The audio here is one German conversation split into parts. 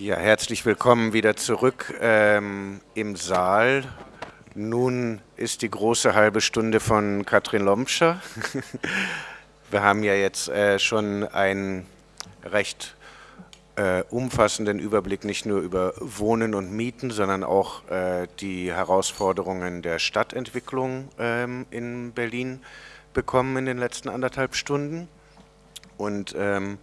Ja, herzlich willkommen wieder zurück ähm, im Saal. Nun ist die große halbe Stunde von Katrin Lomscher. Wir haben ja jetzt äh, schon einen recht äh, umfassenden Überblick nicht nur über Wohnen und Mieten, sondern auch äh, die Herausforderungen der Stadtentwicklung ähm, in Berlin bekommen in den letzten anderthalb Stunden. Und ähm,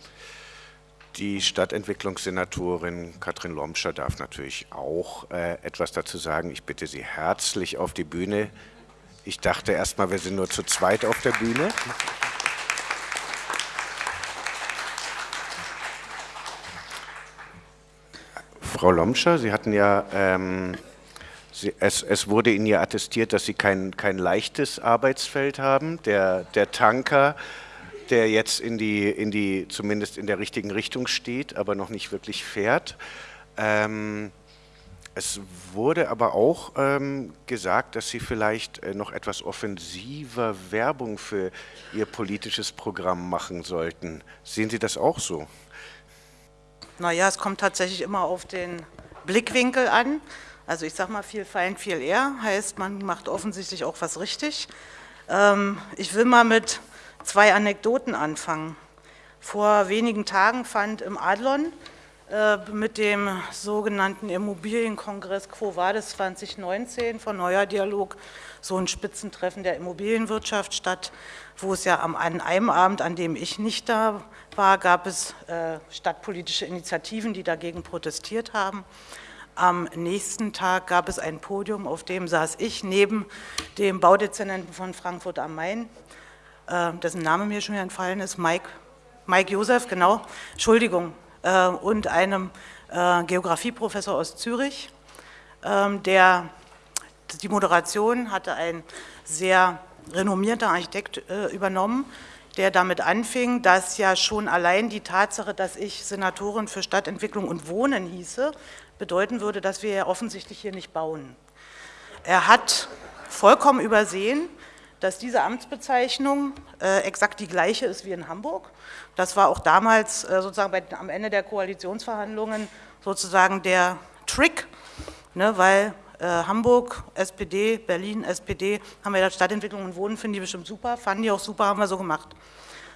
die Stadtentwicklungssenatorin Katrin Lomscher darf natürlich auch äh, etwas dazu sagen. Ich bitte Sie herzlich auf die Bühne. Ich dachte erst mal, wir sind nur zu zweit auf der Bühne. Frau Lomscher, Sie hatten ja, ähm, Sie, es, es, wurde Ihnen ja attestiert, dass Sie kein, kein leichtes Arbeitsfeld haben. Der, der Tanker der jetzt in die, in die, zumindest in der richtigen Richtung steht, aber noch nicht wirklich fährt. Ähm, es wurde aber auch ähm, gesagt, dass Sie vielleicht äh, noch etwas offensiver Werbung für Ihr politisches Programm machen sollten. Sehen Sie das auch so? Naja, es kommt tatsächlich immer auf den Blickwinkel an. Also ich sage mal, viel Feind, viel eher, heißt, man macht offensichtlich auch was richtig. Ähm, ich will mal mit zwei Anekdoten anfangen. Vor wenigen Tagen fand im Adlon äh, mit dem sogenannten Immobilienkongress Quo Vadis 2019 von Neuer Dialog so ein Spitzentreffen der Immobilienwirtschaft statt, wo es ja am, an einem Abend, an dem ich nicht da war, gab es äh, stadtpolitische Initiativen, die dagegen protestiert haben. Am nächsten Tag gab es ein Podium, auf dem saß ich neben dem Baudezernenten von Frankfurt am Main, äh, dessen Name mir schon entfallen ist, Mike, Mike Josef, genau, Entschuldigung, äh, und einem äh, Geografieprofessor aus Zürich, ähm, der die Moderation hatte ein sehr renommierter Architekt übernommen, der damit anfing, dass ja schon allein die Tatsache, dass ich Senatorin für Stadtentwicklung und Wohnen hieße, bedeuten würde, dass wir ja offensichtlich hier nicht bauen. Er hat vollkommen übersehen, dass diese Amtsbezeichnung äh, exakt die gleiche ist wie in Hamburg. Das war auch damals äh, sozusagen bei, am Ende der Koalitionsverhandlungen sozusagen der Trick, ne, weil äh, Hamburg, SPD, Berlin, SPD, haben wir da Stadtentwicklung und Wohnen, finden die bestimmt super, fanden die auch super, haben wir so gemacht.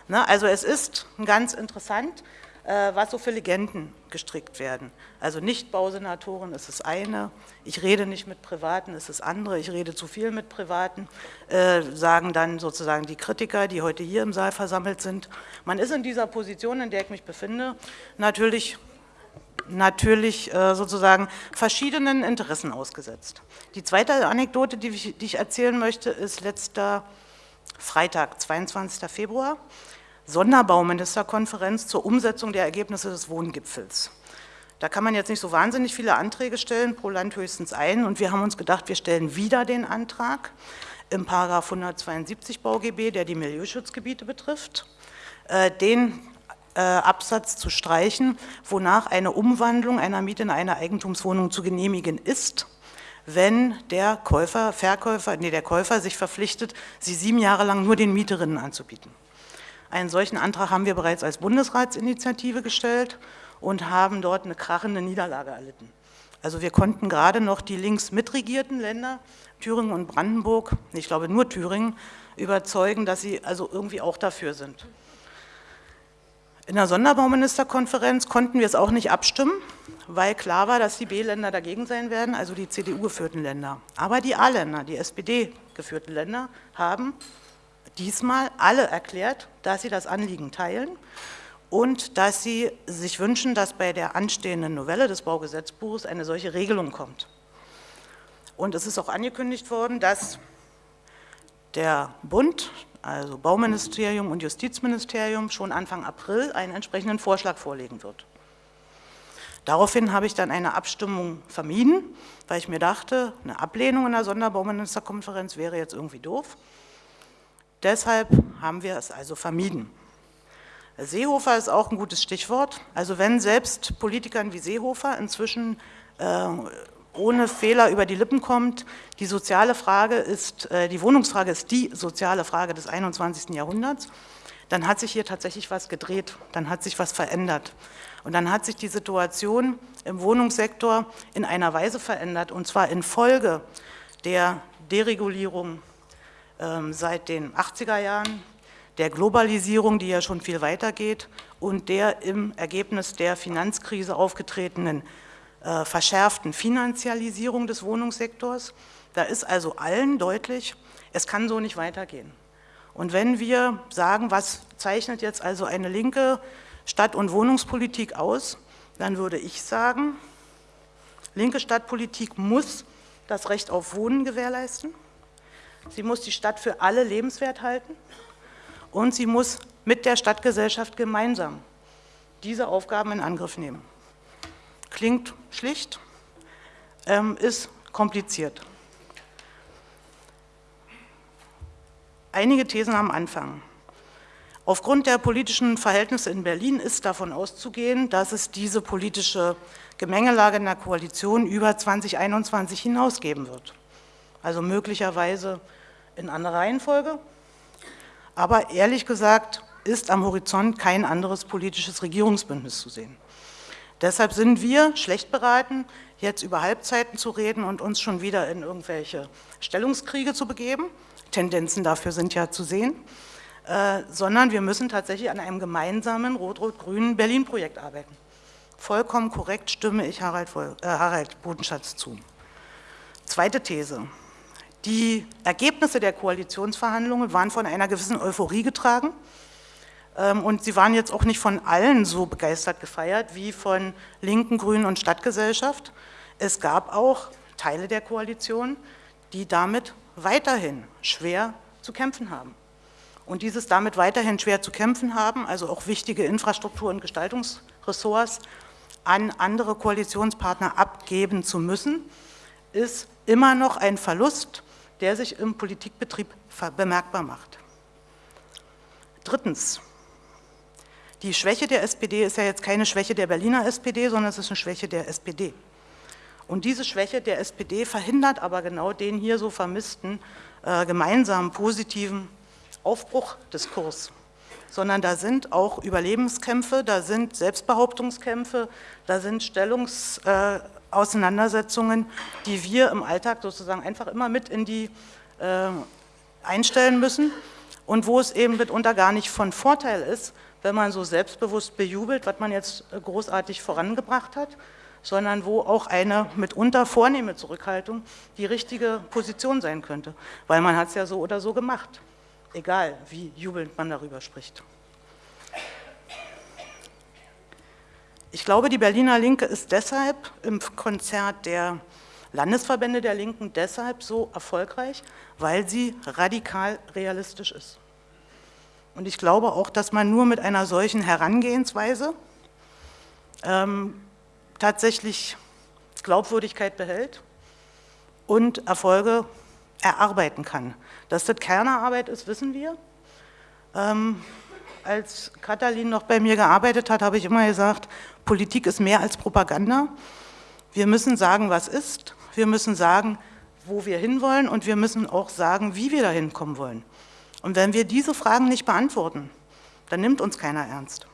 Ne, also es ist ganz interessant, was so für Legenden gestrickt werden. Also Nicht-Bausenatoren ist das eine, ich rede nicht mit Privaten ist das andere, ich rede zu viel mit Privaten, äh, sagen dann sozusagen die Kritiker, die heute hier im Saal versammelt sind. Man ist in dieser Position, in der ich mich befinde, natürlich natürlich äh, sozusagen verschiedenen Interessen ausgesetzt. Die zweite Anekdote, die ich erzählen möchte, ist letzter Freitag, 22. Februar. Sonderbauministerkonferenz zur Umsetzung der Ergebnisse des Wohngipfels. Da kann man jetzt nicht so wahnsinnig viele Anträge stellen, pro Land höchstens einen. Und wir haben uns gedacht, wir stellen wieder den Antrag im Paragraph 172 BauGB, der die Milieuschutzgebiete betrifft, äh, den äh, Absatz zu streichen, wonach eine Umwandlung einer Miete in eine Eigentumswohnung zu genehmigen ist, wenn der Käufer, Verkäufer, nee, der Käufer sich verpflichtet, sie sieben Jahre lang nur den Mieterinnen anzubieten. Einen solchen Antrag haben wir bereits als Bundesratsinitiative gestellt und haben dort eine krachende Niederlage erlitten. Also wir konnten gerade noch die links mitregierten Länder, Thüringen und Brandenburg, ich glaube nur Thüringen, überzeugen, dass sie also irgendwie auch dafür sind. In der Sonderbauministerkonferenz konnten wir es auch nicht abstimmen, weil klar war, dass die B-Länder dagegen sein werden, also die CDU-geführten Länder. Aber die A-Länder, die SPD-geführten Länder, haben diesmal alle erklärt, dass sie das Anliegen teilen und dass sie sich wünschen, dass bei der anstehenden Novelle des Baugesetzbuches eine solche Regelung kommt. Und es ist auch angekündigt worden, dass der Bund, also Bauministerium und Justizministerium, schon Anfang April einen entsprechenden Vorschlag vorlegen wird. Daraufhin habe ich dann eine Abstimmung vermieden, weil ich mir dachte, eine Ablehnung in der Sonderbauministerkonferenz wäre jetzt irgendwie doof. Deshalb haben wir es also vermieden. Seehofer ist auch ein gutes Stichwort. Also wenn selbst Politikern wie Seehofer inzwischen äh, ohne Fehler über die Lippen kommt, die soziale Frage ist, äh, die Wohnungsfrage ist die soziale Frage des 21. Jahrhunderts, dann hat sich hier tatsächlich was gedreht, dann hat sich was verändert. Und dann hat sich die Situation im Wohnungssektor in einer Weise verändert, und zwar infolge der Deregulierung seit den 80er Jahren, der Globalisierung, die ja schon viel weiter geht, und der im Ergebnis der Finanzkrise aufgetretenen äh, verschärften Finanzialisierung des Wohnungssektors. Da ist also allen deutlich, es kann so nicht weitergehen. Und wenn wir sagen, was zeichnet jetzt also eine linke Stadt- und Wohnungspolitik aus, dann würde ich sagen, linke Stadtpolitik muss das Recht auf Wohnen gewährleisten, sie muss die Stadt für alle lebenswert halten und sie muss mit der Stadtgesellschaft gemeinsam diese Aufgaben in Angriff nehmen. Klingt schlicht, ähm, ist kompliziert. Einige Thesen am Anfang. Aufgrund der politischen Verhältnisse in Berlin ist davon auszugehen, dass es diese politische Gemengelage in der Koalition über 2021 hinausgeben wird. Also möglicherweise in anderer Reihenfolge. Aber ehrlich gesagt ist am Horizont kein anderes politisches Regierungsbündnis zu sehen. Deshalb sind wir schlecht beraten, jetzt über Halbzeiten zu reden und uns schon wieder in irgendwelche Stellungskriege zu begeben. Tendenzen dafür sind ja zu sehen. Äh, sondern wir müssen tatsächlich an einem gemeinsamen rot-rot-grünen Berlin-Projekt arbeiten. Vollkommen korrekt stimme ich Harald, äh, Harald Bodenschatz zu. Zweite These. Die Ergebnisse der Koalitionsverhandlungen waren von einer gewissen Euphorie getragen ähm, und sie waren jetzt auch nicht von allen so begeistert gefeiert wie von Linken, Grünen und Stadtgesellschaft. Es gab auch Teile der Koalition, die damit weiterhin schwer zu kämpfen haben und dieses damit weiterhin schwer zu kämpfen haben, also auch wichtige Infrastruktur- und Gestaltungsressorts an andere Koalitionspartner abgeben zu müssen, ist immer noch ein Verlust, der sich im Politikbetrieb bemerkbar macht. Drittens, die Schwäche der SPD ist ja jetzt keine Schwäche der Berliner SPD, sondern es ist eine Schwäche der SPD. Und diese Schwäche der SPD verhindert aber genau den hier so vermissten äh, gemeinsamen positiven Aufbruchdiskurs, sondern da sind auch Überlebenskämpfe, da sind Selbstbehauptungskämpfe, da sind Stellungsauseinandersetzungen, äh, die wir im Alltag sozusagen einfach immer mit in die äh, einstellen müssen und wo es eben mitunter gar nicht von Vorteil ist, wenn man so selbstbewusst bejubelt, was man jetzt äh, großartig vorangebracht hat, sondern wo auch eine mitunter vornehme Zurückhaltung die richtige Position sein könnte, weil man hat es ja so oder so gemacht egal wie jubelnd man darüber spricht. Ich glaube, die Berliner Linke ist deshalb im Konzert der Landesverbände der Linken deshalb so erfolgreich, weil sie radikal realistisch ist. Und ich glaube auch, dass man nur mit einer solchen Herangehensweise ähm, tatsächlich Glaubwürdigkeit behält und Erfolge erarbeiten kann. Dass das Kernerarbeit ist, wissen wir. Ähm, als Katalin noch bei mir gearbeitet hat, habe ich immer gesagt, Politik ist mehr als Propaganda. Wir müssen sagen, was ist, wir müssen sagen, wo wir hinwollen und wir müssen auch sagen, wie wir dahin kommen wollen. Und wenn wir diese Fragen nicht beantworten, dann nimmt uns keiner ernst.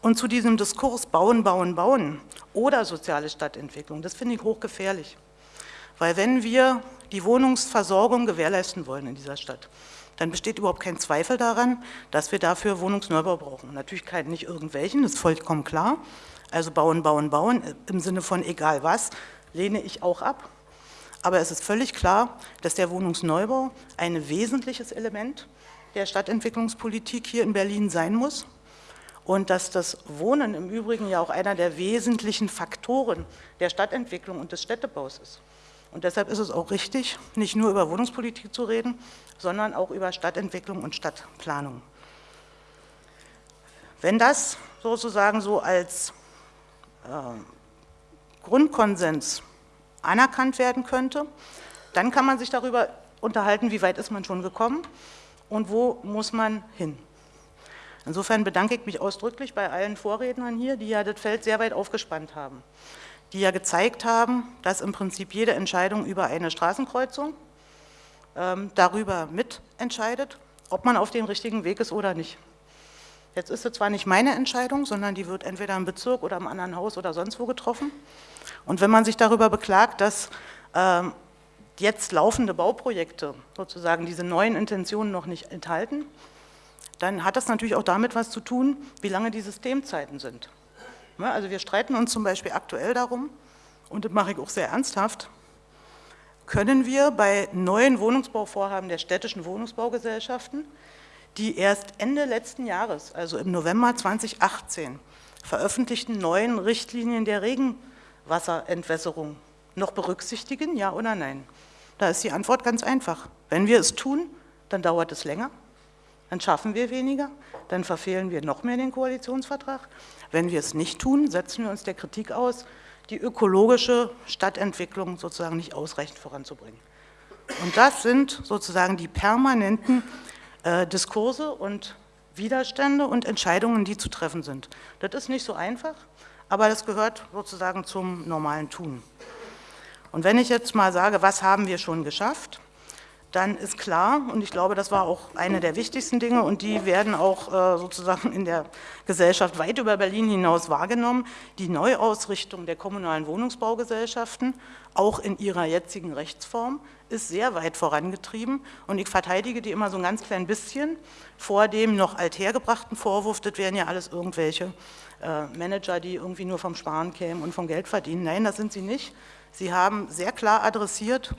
Und zu diesem Diskurs Bauen, Bauen, Bauen oder soziale Stadtentwicklung, das finde ich hochgefährlich. Weil wenn wir die Wohnungsversorgung gewährleisten wollen in dieser Stadt, dann besteht überhaupt kein Zweifel daran, dass wir dafür Wohnungsneubau brauchen. Natürlich keinen, nicht irgendwelchen, das ist vollkommen klar. Also bauen, bauen, bauen, im Sinne von egal was, lehne ich auch ab. Aber es ist völlig klar, dass der Wohnungsneubau ein wesentliches Element der Stadtentwicklungspolitik hier in Berlin sein muss und dass das Wohnen im Übrigen ja auch einer der wesentlichen Faktoren der Stadtentwicklung und des Städtebaus ist. Und deshalb ist es auch richtig, nicht nur über Wohnungspolitik zu reden, sondern auch über Stadtentwicklung und Stadtplanung. Wenn das sozusagen so als äh, Grundkonsens anerkannt werden könnte, dann kann man sich darüber unterhalten, wie weit ist man schon gekommen und wo muss man hin. Insofern bedanke ich mich ausdrücklich bei allen Vorrednern hier, die ja das Feld sehr weit aufgespannt haben die ja gezeigt haben, dass im Prinzip jede Entscheidung über eine Straßenkreuzung darüber mitentscheidet, ob man auf dem richtigen Weg ist oder nicht. Jetzt ist es zwar nicht meine Entscheidung, sondern die wird entweder im Bezirk oder im anderen Haus oder sonst wo getroffen. Und wenn man sich darüber beklagt, dass ähm, jetzt laufende Bauprojekte sozusagen diese neuen Intentionen noch nicht enthalten, dann hat das natürlich auch damit was zu tun, wie lange die Systemzeiten sind. Also wir streiten uns zum Beispiel aktuell darum, und das mache ich auch sehr ernsthaft, können wir bei neuen Wohnungsbauvorhaben der städtischen Wohnungsbaugesellschaften, die erst Ende letzten Jahres, also im November 2018, veröffentlichten neuen Richtlinien der Regenwasserentwässerung noch berücksichtigen, ja oder nein? Da ist die Antwort ganz einfach. Wenn wir es tun, dann dauert es länger, dann schaffen wir weniger, dann verfehlen wir noch mehr den Koalitionsvertrag. Wenn wir es nicht tun, setzen wir uns der Kritik aus, die ökologische Stadtentwicklung sozusagen nicht ausreichend voranzubringen. Und das sind sozusagen die permanenten äh, Diskurse und Widerstände und Entscheidungen, die zu treffen sind. Das ist nicht so einfach, aber das gehört sozusagen zum normalen Tun. Und wenn ich jetzt mal sage, was haben wir schon geschafft, dann ist klar, und ich glaube, das war auch eine der wichtigsten Dinge und die werden auch äh, sozusagen in der Gesellschaft weit über Berlin hinaus wahrgenommen, die Neuausrichtung der kommunalen Wohnungsbaugesellschaften, auch in ihrer jetzigen Rechtsform, ist sehr weit vorangetrieben und ich verteidige die immer so ein ganz klein bisschen vor dem noch althergebrachten Vorwurf, das wären ja alles irgendwelche äh, Manager, die irgendwie nur vom Sparen kämen und vom Geld verdienen. Nein, das sind sie nicht. Sie haben sehr klar adressiert,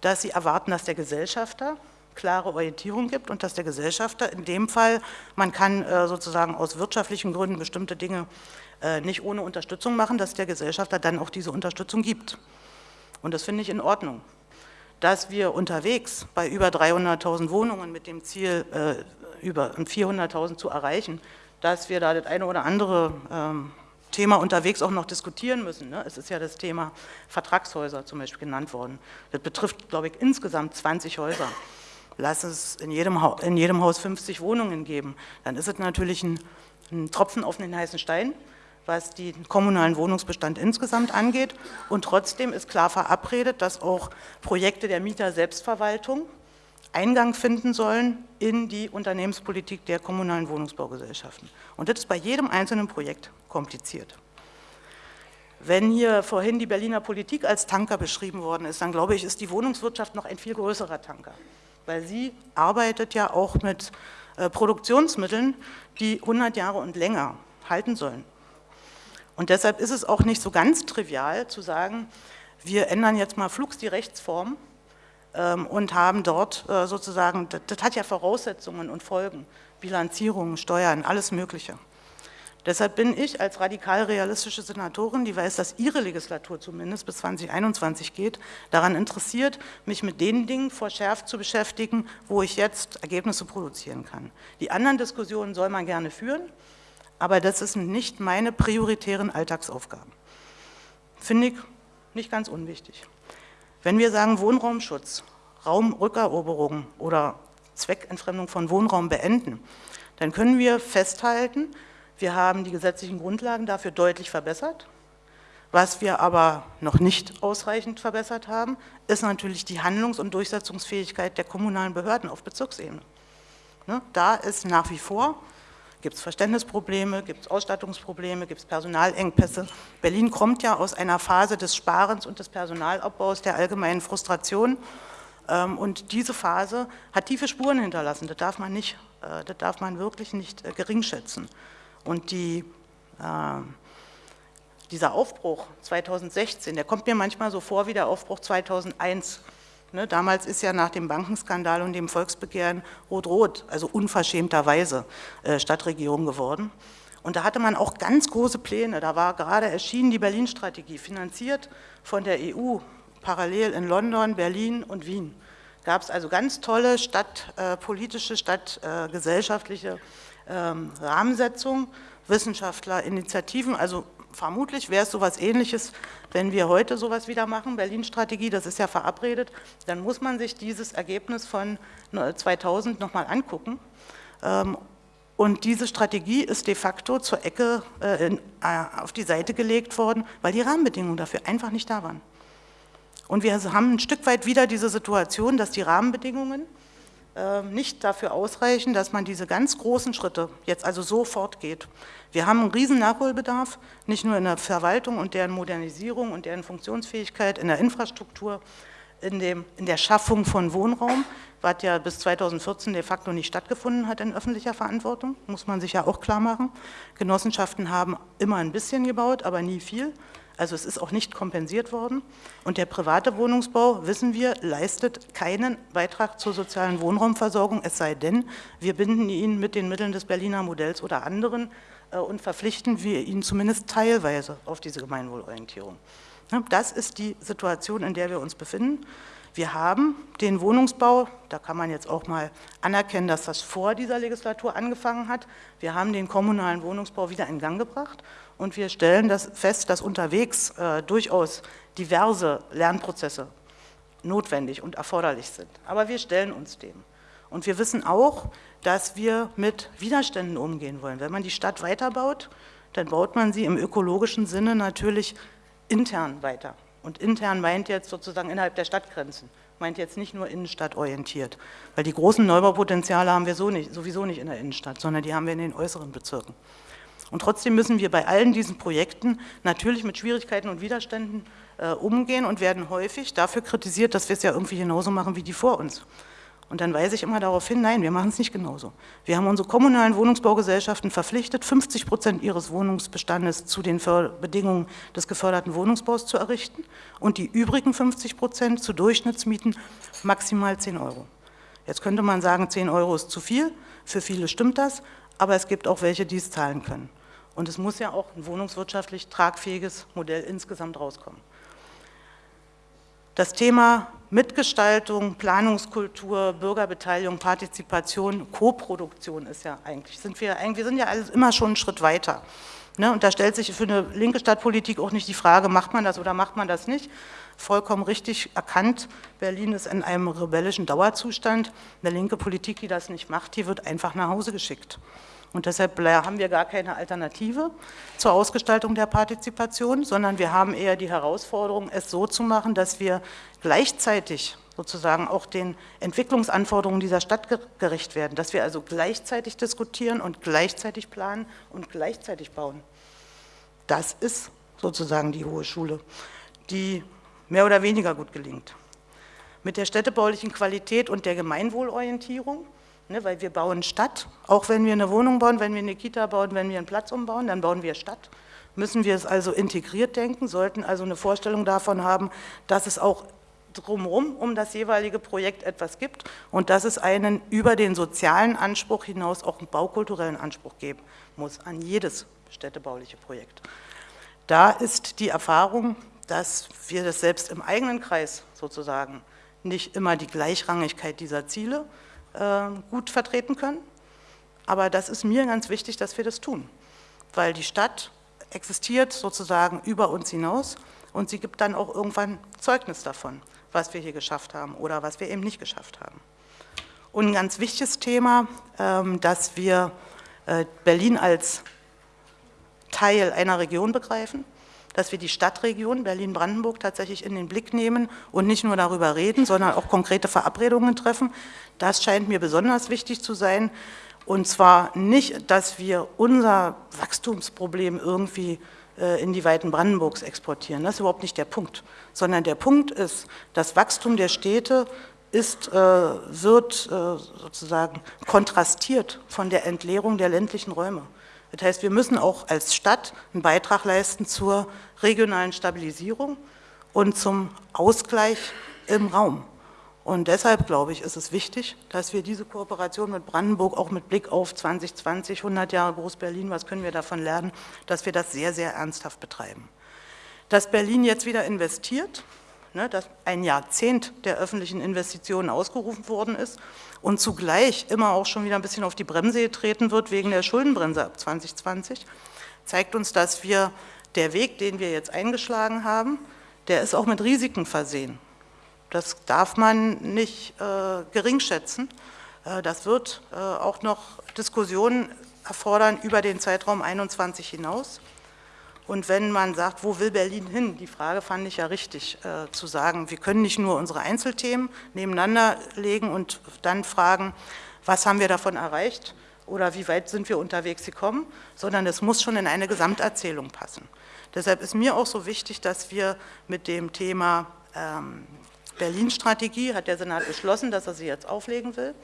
dass Sie erwarten, dass der Gesellschafter klare Orientierung gibt und dass der Gesellschafter in dem Fall, man kann äh, sozusagen aus wirtschaftlichen Gründen bestimmte Dinge äh, nicht ohne Unterstützung machen, dass der Gesellschafter dann auch diese Unterstützung gibt. Und das finde ich in Ordnung. Dass wir unterwegs bei über 300.000 Wohnungen mit dem Ziel, äh, über 400.000 zu erreichen, dass wir da das eine oder andere ähm, Thema unterwegs auch noch diskutieren müssen. Ne? Es ist ja das Thema Vertragshäuser zum Beispiel genannt worden. Das betrifft, glaube ich, insgesamt 20 Häuser. Lass es in jedem, in jedem Haus 50 Wohnungen geben. Dann ist es natürlich ein, ein Tropfen auf den heißen Stein, was den kommunalen Wohnungsbestand insgesamt angeht. Und trotzdem ist klar verabredet, dass auch Projekte der Mieter-Selbstverwaltung Eingang finden sollen in die Unternehmenspolitik der kommunalen Wohnungsbaugesellschaften. Und das ist bei jedem einzelnen Projekt kompliziert. Wenn hier vorhin die Berliner Politik als Tanker beschrieben worden ist, dann glaube ich, ist die Wohnungswirtschaft noch ein viel größerer Tanker, weil sie arbeitet ja auch mit äh, Produktionsmitteln, die 100 Jahre und länger halten sollen. Und deshalb ist es auch nicht so ganz trivial zu sagen, wir ändern jetzt mal flugs die Rechtsform ähm, und haben dort äh, sozusagen, das, das hat ja Voraussetzungen und Folgen, Bilanzierungen, Steuern, alles Mögliche. Deshalb bin ich als radikal-realistische Senatorin, die weiß, dass ihre Legislatur zumindest bis 2021 geht, daran interessiert, mich mit den Dingen verschärft zu beschäftigen, wo ich jetzt Ergebnisse produzieren kann. Die anderen Diskussionen soll man gerne führen, aber das sind nicht meine prioritären Alltagsaufgaben. Finde ich nicht ganz unwichtig. Wenn wir sagen Wohnraumschutz, Raumrückeroberung oder Zweckentfremdung von Wohnraum beenden, dann können wir festhalten, wir haben die gesetzlichen Grundlagen dafür deutlich verbessert. Was wir aber noch nicht ausreichend verbessert haben, ist natürlich die Handlungs- und Durchsetzungsfähigkeit der kommunalen Behörden auf Bezirksebene. Ne, da ist nach wie vor, gibt es Verständnisprobleme, gibt es Ausstattungsprobleme, gibt es Personalengpässe. Berlin kommt ja aus einer Phase des Sparens und des Personalabbaus, der allgemeinen Frustration. Ähm, und diese Phase hat tiefe Spuren hinterlassen. Das darf man, nicht, äh, das darf man wirklich nicht äh, geringschätzen. Und die, äh, dieser Aufbruch 2016, der kommt mir manchmal so vor wie der Aufbruch 2001. Ne, damals ist ja nach dem Bankenskandal und dem Volksbegehren Rot-Rot, also unverschämterweise, äh, Stadtregierung geworden. Und da hatte man auch ganz große Pläne. Da war gerade erschienen die Berlin-Strategie, finanziert von der EU, parallel in London, Berlin und Wien. Gab es also ganz tolle stadtpolitische, stadtgesellschaftliche ähm, Rahmensetzung, Wissenschaftler, Initiativen, also vermutlich wäre es sowas ähnliches, wenn wir heute sowas wieder machen, Berlin-Strategie, das ist ja verabredet, dann muss man sich dieses Ergebnis von 2000 nochmal angucken. Ähm, und diese Strategie ist de facto zur Ecke äh, äh, auf die Seite gelegt worden, weil die Rahmenbedingungen dafür einfach nicht da waren. Und wir haben ein Stück weit wieder diese Situation, dass die Rahmenbedingungen ähm, nicht dafür ausreichen, dass man diese ganz großen Schritte jetzt also sofort geht. Wir haben einen riesen Nachholbedarf, nicht nur in der Verwaltung und deren Modernisierung und deren Funktionsfähigkeit, in der Infrastruktur, in, dem, in der Schaffung von Wohnraum, was ja bis 2014 de facto nicht stattgefunden hat in öffentlicher Verantwortung, muss man sich ja auch klar machen. Genossenschaften haben immer ein bisschen gebaut, aber nie viel. Also es ist auch nicht kompensiert worden. Und der private Wohnungsbau, wissen wir, leistet keinen Beitrag zur sozialen Wohnraumversorgung, es sei denn, wir binden ihn mit den Mitteln des Berliner Modells oder anderen äh, und verpflichten wir ihn zumindest teilweise auf diese Gemeinwohlorientierung. Das ist die Situation, in der wir uns befinden. Wir haben den Wohnungsbau, da kann man jetzt auch mal anerkennen, dass das vor dieser Legislatur angefangen hat. Wir haben den kommunalen Wohnungsbau wieder in Gang gebracht und wir stellen das fest, dass unterwegs äh, durchaus diverse Lernprozesse notwendig und erforderlich sind. Aber wir stellen uns dem. Und wir wissen auch, dass wir mit Widerständen umgehen wollen. Wenn man die Stadt weiterbaut, dann baut man sie im ökologischen Sinne natürlich intern weiter. Und intern meint jetzt sozusagen innerhalb der Stadtgrenzen, meint jetzt nicht nur innenstadtorientiert. Weil die großen Neubaupotenziale haben wir so nicht, sowieso nicht in der Innenstadt, sondern die haben wir in den äußeren Bezirken. Und trotzdem müssen wir bei allen diesen Projekten natürlich mit Schwierigkeiten und Widerständen äh, umgehen und werden häufig dafür kritisiert, dass wir es ja irgendwie genauso machen wie die vor uns. Und dann weise ich immer darauf hin, nein, wir machen es nicht genauso. Wir haben unsere kommunalen Wohnungsbaugesellschaften verpflichtet, 50 Prozent ihres Wohnungsbestandes zu den Bedingungen des geförderten Wohnungsbaus zu errichten und die übrigen 50 Prozent zu Durchschnittsmieten maximal 10 Euro. Jetzt könnte man sagen, 10 Euro ist zu viel, für viele stimmt das, aber es gibt auch welche, die es zahlen können. Und es muss ja auch ein wohnungswirtschaftlich tragfähiges Modell insgesamt rauskommen. Das Thema Mitgestaltung, Planungskultur, Bürgerbeteiligung, Partizipation, Koproduktion ist ja eigentlich, sind wir, wir sind ja alles immer schon einen Schritt weiter. Ne? Und da stellt sich für eine linke Stadtpolitik auch nicht die Frage, macht man das oder macht man das nicht. Vollkommen richtig erkannt, Berlin ist in einem rebellischen Dauerzustand. Eine linke Politik, die das nicht macht, die wird einfach nach Hause geschickt. Und deshalb haben wir gar keine Alternative zur Ausgestaltung der Partizipation, sondern wir haben eher die Herausforderung, es so zu machen, dass wir gleichzeitig sozusagen auch den Entwicklungsanforderungen dieser Stadt gerecht werden, dass wir also gleichzeitig diskutieren und gleichzeitig planen und gleichzeitig bauen. Das ist sozusagen die hohe Schule, die mehr oder weniger gut gelingt. Mit der städtebaulichen Qualität und der Gemeinwohlorientierung Ne, weil wir bauen Stadt, auch wenn wir eine Wohnung bauen, wenn wir eine Kita bauen, wenn wir einen Platz umbauen, dann bauen wir Stadt. Müssen wir es also integriert denken, sollten also eine Vorstellung davon haben, dass es auch drumherum um das jeweilige Projekt etwas gibt und dass es einen über den sozialen Anspruch hinaus auch einen baukulturellen Anspruch geben muss an jedes städtebauliche Projekt. Da ist die Erfahrung, dass wir das selbst im eigenen Kreis sozusagen nicht immer die Gleichrangigkeit dieser Ziele gut vertreten können. Aber das ist mir ganz wichtig, dass wir das tun, weil die Stadt existiert sozusagen über uns hinaus und sie gibt dann auch irgendwann Zeugnis davon, was wir hier geschafft haben oder was wir eben nicht geschafft haben. Und ein ganz wichtiges Thema, ähm, dass wir äh, Berlin als Teil einer Region begreifen, dass wir die Stadtregion Berlin-Brandenburg tatsächlich in den Blick nehmen und nicht nur darüber reden, sondern auch konkrete Verabredungen treffen. Das scheint mir besonders wichtig zu sein. Und zwar nicht, dass wir unser Wachstumsproblem irgendwie äh, in die Weiten Brandenburgs exportieren. Das ist überhaupt nicht der Punkt. Sondern der Punkt ist, das Wachstum der Städte ist, äh, wird äh, sozusagen kontrastiert von der Entleerung der ländlichen Räume. Das heißt, wir müssen auch als Stadt einen Beitrag leisten zur regionalen Stabilisierung und zum Ausgleich im Raum. Und deshalb, glaube ich, ist es wichtig, dass wir diese Kooperation mit Brandenburg auch mit Blick auf 2020, 100 Jahre Groß-Berlin, was können wir davon lernen, dass wir das sehr, sehr ernsthaft betreiben. Dass Berlin jetzt wieder investiert, ne, dass ein Jahrzehnt der öffentlichen Investitionen ausgerufen worden ist und zugleich immer auch schon wieder ein bisschen auf die Bremse getreten wird wegen der Schuldenbremse ab 2020, zeigt uns, dass wir der Weg, den wir jetzt eingeschlagen haben, der ist auch mit Risiken versehen. Das darf man nicht äh, geringschätzen. Äh, das wird äh, auch noch Diskussionen erfordern über den Zeitraum 21 hinaus. Und wenn man sagt, wo will Berlin hin, die Frage fand ich ja richtig, äh, zu sagen, wir können nicht nur unsere Einzelthemen nebeneinander legen und dann fragen, was haben wir davon erreicht oder wie weit sind wir unterwegs gekommen, sondern es muss schon in eine Gesamterzählung passen. Deshalb ist mir auch so wichtig, dass wir mit dem Thema ähm, Berlin-Strategie, hat der Senat beschlossen, dass er sie jetzt auflegen will,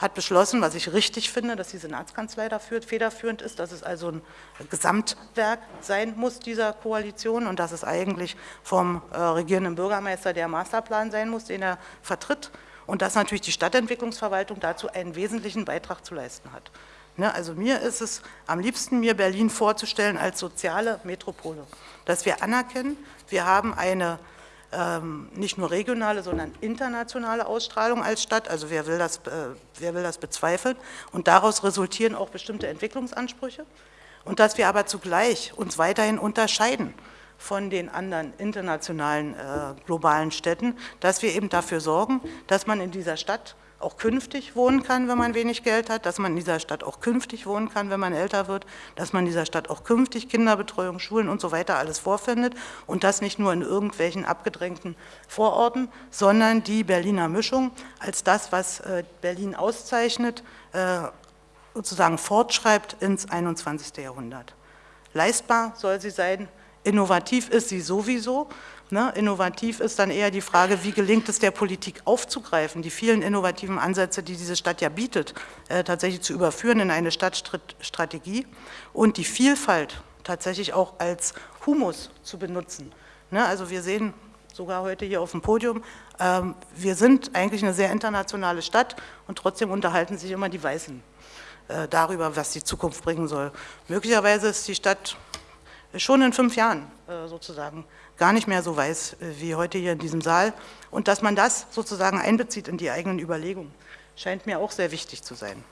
hat beschlossen, was ich richtig finde, dass die Senatskanzlei dafür federführend ist, dass es also ein Gesamtwerk sein muss dieser Koalition und dass es eigentlich vom äh, regierenden Bürgermeister der Masterplan sein muss, den er vertritt und dass natürlich die Stadtentwicklungsverwaltung dazu einen wesentlichen Beitrag zu leisten hat. Ne, also mir ist es am liebsten, mir Berlin vorzustellen als soziale Metropole, dass wir anerkennen, wir haben eine ähm, nicht nur regionale, sondern internationale Ausstrahlung als Stadt. Also wer will, das, äh, wer will das bezweifeln? Und daraus resultieren auch bestimmte Entwicklungsansprüche. Und dass wir aber zugleich uns weiterhin unterscheiden von den anderen internationalen äh, globalen Städten, dass wir eben dafür sorgen, dass man in dieser Stadt auch künftig wohnen kann, wenn man wenig Geld hat, dass man in dieser Stadt auch künftig wohnen kann, wenn man älter wird, dass man in dieser Stadt auch künftig Kinderbetreuung, Schulen und so weiter alles vorfindet und das nicht nur in irgendwelchen abgedrängten Vororten, sondern die Berliner Mischung als das, was äh, Berlin auszeichnet, äh, sozusagen fortschreibt ins 21. Jahrhundert. Leistbar soll sie sein, innovativ ist sie sowieso Ne? Innovativ ist dann eher die Frage, wie gelingt es der Politik aufzugreifen, die vielen innovativen Ansätze, die diese Stadt ja bietet, äh, tatsächlich zu überführen in eine Stadtstrategie und die Vielfalt tatsächlich auch als Humus zu benutzen. Ne? Also wir sehen sogar heute hier auf dem Podium, ähm, wir sind eigentlich eine sehr internationale Stadt und trotzdem unterhalten sich immer die Weißen äh, darüber, was die Zukunft bringen soll. Möglicherweise ist die Stadt schon in fünf Jahren äh, sozusagen gar nicht mehr so weiß äh, wie heute hier in diesem Saal. Und dass man das sozusagen einbezieht in die eigenen Überlegungen, scheint mir auch sehr wichtig zu sein.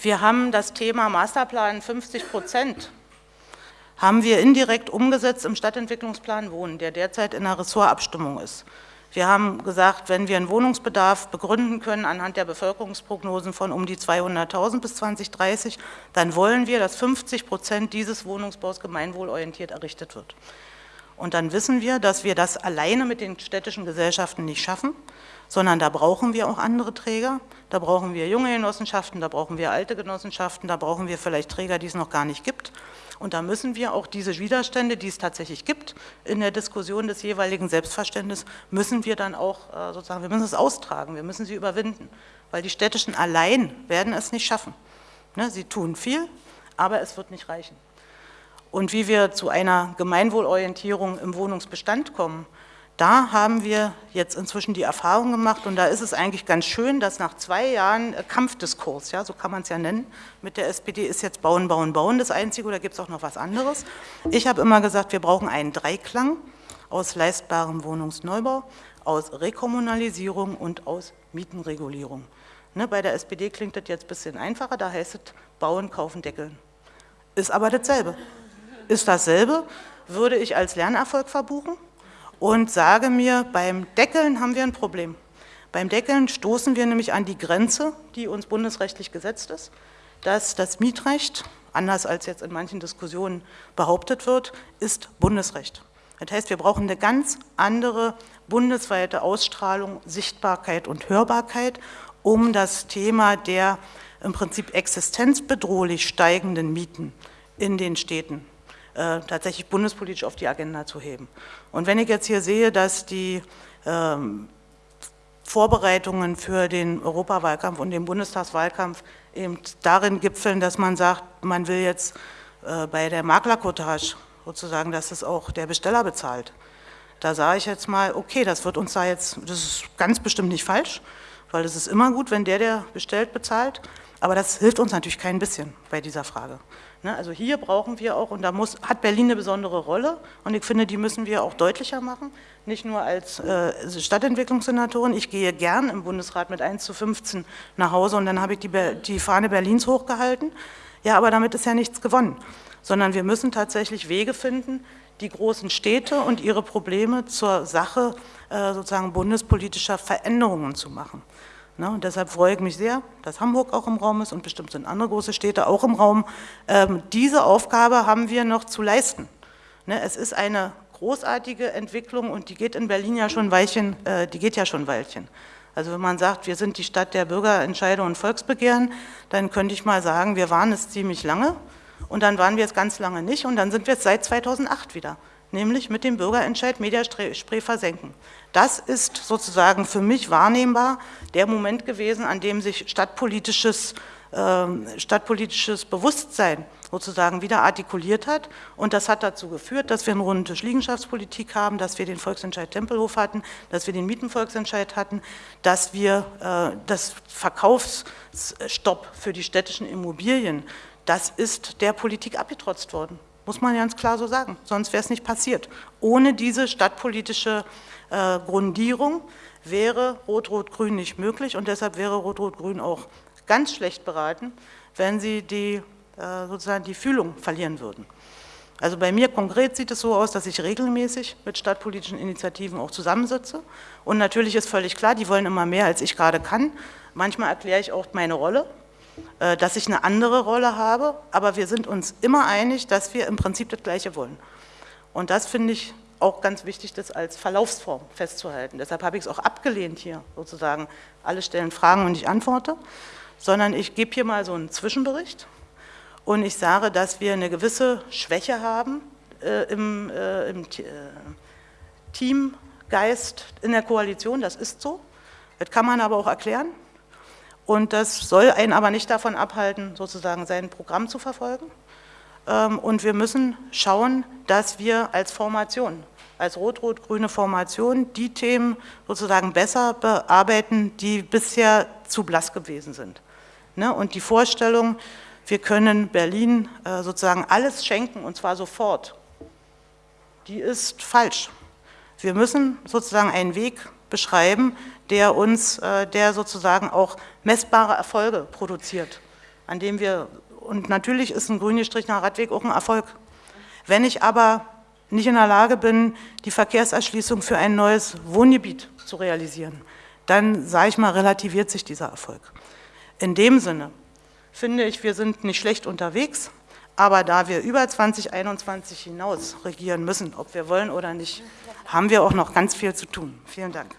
Wir haben das Thema Masterplan 50 Prozent haben wir indirekt umgesetzt im Stadtentwicklungsplan Wohnen, der derzeit in der Ressortabstimmung ist. Wir haben gesagt, wenn wir einen Wohnungsbedarf begründen können anhand der Bevölkerungsprognosen von um die 200.000 bis 2030, dann wollen wir, dass 50 Prozent dieses Wohnungsbaus gemeinwohlorientiert errichtet wird. Und dann wissen wir, dass wir das alleine mit den städtischen Gesellschaften nicht schaffen, sondern da brauchen wir auch andere Träger, da brauchen wir junge Genossenschaften, da brauchen wir alte Genossenschaften, da brauchen wir vielleicht Träger, die es noch gar nicht gibt. Und da müssen wir auch diese Widerstände, die es tatsächlich gibt, in der Diskussion des jeweiligen Selbstverständnisses, müssen wir dann auch äh, sozusagen, wir müssen es austragen, wir müssen sie überwinden, weil die Städtischen allein werden es nicht schaffen. Ne, sie tun viel, aber es wird nicht reichen. Und wie wir zu einer Gemeinwohlorientierung im Wohnungsbestand kommen, da haben wir jetzt inzwischen die Erfahrung gemacht und da ist es eigentlich ganz schön, dass nach zwei Jahren äh, Kampfdiskurs, ja, so kann man es ja nennen, mit der SPD ist jetzt Bauen, Bauen, Bauen das Einzige oder gibt es auch noch was anderes. Ich habe immer gesagt, wir brauchen einen Dreiklang aus leistbarem Wohnungsneubau, aus Rekommunalisierung und aus Mietenregulierung. Ne, bei der SPD klingt das jetzt ein bisschen einfacher, da heißt es Bauen, Kaufen, Deckeln. Ist aber dasselbe. Ist dasselbe, würde ich als Lernerfolg verbuchen und sage mir, beim Deckeln haben wir ein Problem. Beim Deckeln stoßen wir nämlich an die Grenze, die uns bundesrechtlich gesetzt ist, dass das Mietrecht, anders als jetzt in manchen Diskussionen behauptet wird, ist Bundesrecht. Das heißt, wir brauchen eine ganz andere bundesweite Ausstrahlung, Sichtbarkeit und Hörbarkeit, um das Thema der im Prinzip existenzbedrohlich steigenden Mieten in den Städten äh, tatsächlich bundespolitisch auf die Agenda zu heben. Und wenn ich jetzt hier sehe, dass die ähm, Vorbereitungen für den Europawahlkampf und den Bundestagswahlkampf eben darin gipfeln, dass man sagt, man will jetzt äh, bei der Maklerkotage sozusagen, dass es auch der Besteller bezahlt. Da sage ich jetzt mal, okay, das wird uns da jetzt, das ist ganz bestimmt nicht falsch, weil es ist immer gut, wenn der, der bestellt, bezahlt, aber das hilft uns natürlich kein bisschen bei dieser Frage. Ne, also hier brauchen wir auch, und da muss, hat Berlin eine besondere Rolle, und ich finde, die müssen wir auch deutlicher machen, nicht nur als äh, Stadtentwicklungssenatorin. Ich gehe gern im Bundesrat mit 1 zu 15 nach Hause und dann habe ich die, die Fahne Berlins hochgehalten. Ja, aber damit ist ja nichts gewonnen sondern wir müssen tatsächlich Wege finden, die großen Städte und ihre Probleme zur Sache äh, sozusagen bundespolitischer Veränderungen zu machen. Ne, und deshalb freue ich mich sehr, dass Hamburg auch im Raum ist und bestimmt sind andere große Städte auch im Raum. Ähm, diese Aufgabe haben wir noch zu leisten. Ne, es ist eine großartige Entwicklung und die geht in Berlin ja schon Weilchen, äh, die geht ja schon Weilchen. Also wenn man sagt, wir sind die Stadt der Bürgerentscheide und Volksbegehren, dann könnte ich mal sagen, wir waren es ziemlich lange und dann waren wir es ganz lange nicht und dann sind wir es seit 2008 wieder, nämlich mit dem Bürgerentscheid Mediaspray versenken. Das ist sozusagen für mich wahrnehmbar der Moment gewesen, an dem sich stadtpolitisches ähm, stadtpolitisches Bewusstsein sozusagen wieder artikuliert hat. Und das hat dazu geführt, dass wir eine runde Liegenschaftspolitik haben, dass wir den Volksentscheid Tempelhof hatten, dass wir den Mietenvolksentscheid hatten, dass wir äh, das Verkaufsstopp für die städtischen Immobilien, das ist der Politik abgetrotzt worden. Muss man ganz klar so sagen, sonst wäre es nicht passiert. Ohne diese stadtpolitische äh, Grundierung wäre Rot-Rot-Grün nicht möglich und deshalb wäre Rot-Rot-Grün auch ganz schlecht beraten, wenn sie die, äh, sozusagen die Fühlung verlieren würden. Also bei mir konkret sieht es so aus, dass ich regelmäßig mit stadtpolitischen Initiativen auch zusammensitze. Und natürlich ist völlig klar, die wollen immer mehr, als ich gerade kann. Manchmal erkläre ich auch meine Rolle, dass ich eine andere Rolle habe, aber wir sind uns immer einig, dass wir im Prinzip das Gleiche wollen. Und das finde ich auch ganz wichtig, das als Verlaufsform festzuhalten. Deshalb habe ich es auch abgelehnt hier sozusagen. Alle stellen Fragen und ich antworte sondern ich gebe hier mal so einen Zwischenbericht und ich sage, dass wir eine gewisse Schwäche haben äh, im, äh, im äh, Teamgeist in der Koalition, das ist so. Das kann man aber auch erklären und das soll einen aber nicht davon abhalten, sozusagen sein Programm zu verfolgen. Ähm, und wir müssen schauen, dass wir als Formation, als rot-rot-grüne Formation die Themen sozusagen besser bearbeiten, die bisher zu blass gewesen sind. Ne? Und die Vorstellung, wir können Berlin äh, sozusagen alles schenken und zwar sofort, die ist falsch. Wir müssen sozusagen einen Weg beschreiben, der uns, äh, der sozusagen auch messbare Erfolge produziert, an dem wir, und natürlich ist ein grün gestrichener Radweg auch ein Erfolg. Wenn ich aber nicht in der Lage bin, die Verkehrserschließung für ein neues Wohngebiet zu realisieren, dann, sage ich mal, relativiert sich dieser Erfolg. In dem Sinne finde ich, wir sind nicht schlecht unterwegs, aber da wir über 2021 hinaus regieren müssen, ob wir wollen oder nicht, haben wir auch noch ganz viel zu tun. Vielen Dank.